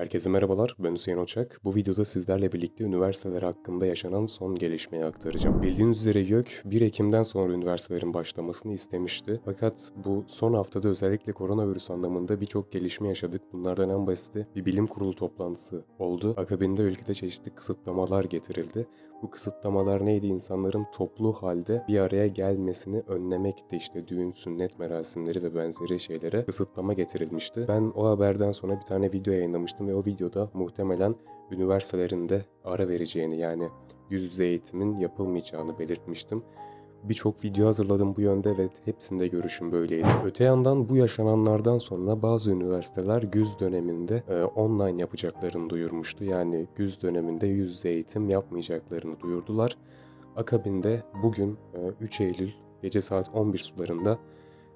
Herkese merhabalar, ben Hüseyin Oçak. Bu videoda sizlerle birlikte üniversiteler hakkında yaşanan son gelişmeyi aktaracağım. Bildiğiniz üzere YÖK 1 Ekim'den sonra üniversitelerin başlamasını istemişti. Fakat bu son haftada özellikle koronavirüs anlamında birçok gelişme yaşadık. Bunlardan en basiti bir bilim kurulu toplantısı oldu. Akabinde ülkede çeşitli kısıtlamalar getirildi. Bu kısıtlamalar neydi? İnsanların toplu halde bir araya gelmesini önlemekti. İşte düğün, sünnet merasimleri ve benzeri şeylere kısıtlama getirilmişti. Ben o haberden sonra bir tane video yayınlamıştım ve o videoda muhtemelen üniversitelerinde ara vereceğini yani yüz yüze eğitimin yapılmayacağını belirtmiştim. Birçok video hazırladım bu yönde ve hepsinde görüşüm böyleydi. Öte yandan bu yaşananlardan sonra bazı üniversiteler güz döneminde e, online yapacaklarını duyurmuştu. Yani güz döneminde yüz yüze eğitim yapmayacaklarını duyurdular. Akabinde bugün e, 3 Eylül gece saat 11 sularında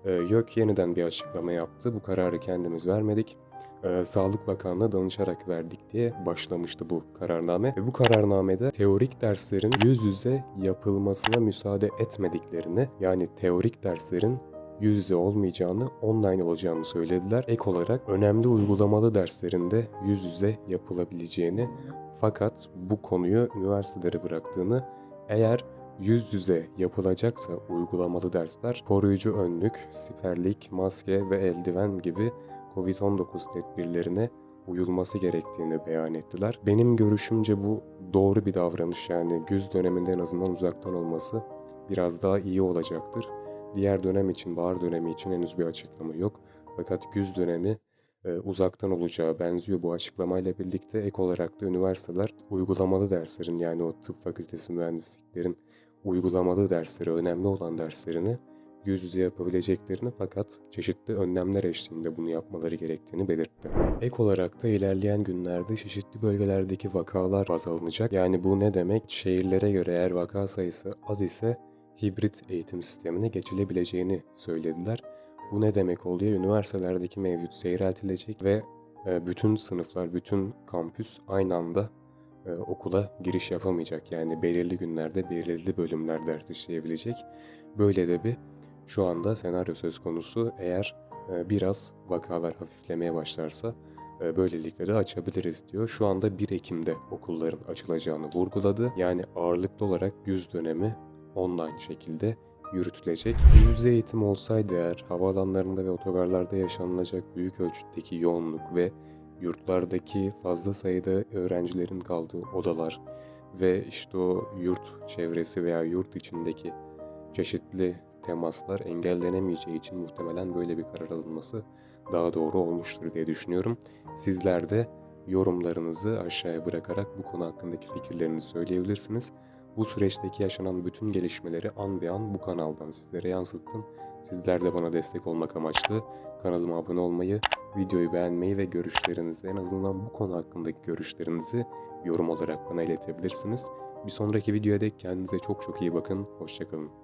e, YÖK yeniden bir açıklama yaptı. Bu kararı kendimiz vermedik. E, Sağlık Bakanlığı'na danışarak verdik diye başlamıştı bu kararname. Ve bu kararnamede teorik derslerin yüz yüze yapılmasına müsaade etmediklerini yani teorik derslerin yüz yüze olmayacağını, online olacağını söylediler. Ek olarak önemli uygulamalı derslerinde yüz yüze yapılabileceğini fakat bu konuyu üniversitelere bıraktığını eğer yüz yüze yapılacaksa uygulamalı dersler koruyucu önlük, siperlik, maske ve eldiven gibi Covid-19 tedbirlerine uyulması gerektiğini beyan ettiler. Benim görüşümce bu doğru bir davranış yani güz döneminde en azından uzaktan olması biraz daha iyi olacaktır. Diğer dönem için, bahar dönemi için henüz bir açıklama yok. Fakat güz dönemi e, uzaktan olacağı benziyor bu açıklamayla birlikte ek olarak da üniversiteler uygulamalı derslerin yani o tıp fakültesi mühendisliklerin uygulamalı dersleri, önemli olan derslerini yüz yüze yapabileceklerini fakat çeşitli önlemler eşliğinde bunu yapmaları gerektiğini belirtti. Ek olarak da ilerleyen günlerde çeşitli bölgelerdeki vakalar baz alınacak. Yani bu ne demek? Şehirlere göre eğer vaka sayısı az ise hibrit eğitim sistemine geçilebileceğini söylediler. Bu ne demek oluyor? Üniversitelerdeki mevcut seyreltilecek ve e, bütün sınıflar, bütün kampüs aynı anda e, okula giriş yapamayacak. Yani belirli günlerde belirli bölümler ders işleyebilecek. Böyle de bir şu anda senaryo söz konusu. Eğer e, biraz vakalar hafiflemeye başlarsa e, böylelikle de açabiliriz diyor. Şu anda 1 Ekim'de okulların açılacağını vurguladı. Yani ağırlıklı olarak yüz dönemi online şekilde yürütülecek. Yüz yüze eğitim olsaydı eğer havaalanlarında ve otogarlarda yaşanılacak büyük ölçütteki yoğunluk ve yurtlardaki fazla sayıda öğrencilerin kaldığı odalar ve işte o yurt çevresi veya yurt içindeki çeşitli temaslar engellenemeyeceği için muhtemelen böyle bir karar alınması daha doğru olmuştur diye düşünüyorum. Sizler de yorumlarınızı aşağıya bırakarak bu konu hakkındaki fikirlerinizi söyleyebilirsiniz. Bu süreçteki yaşanan bütün gelişmeleri an be an bu kanaldan sizlere yansıttım. Sizler de bana destek olmak amaçlı kanalıma abone olmayı, videoyu beğenmeyi ve görüşlerinizi en azından bu konu hakkındaki görüşlerinizi yorum olarak bana iletebilirsiniz. Bir sonraki videoya dek kendinize çok çok iyi bakın. Hoşçakalın.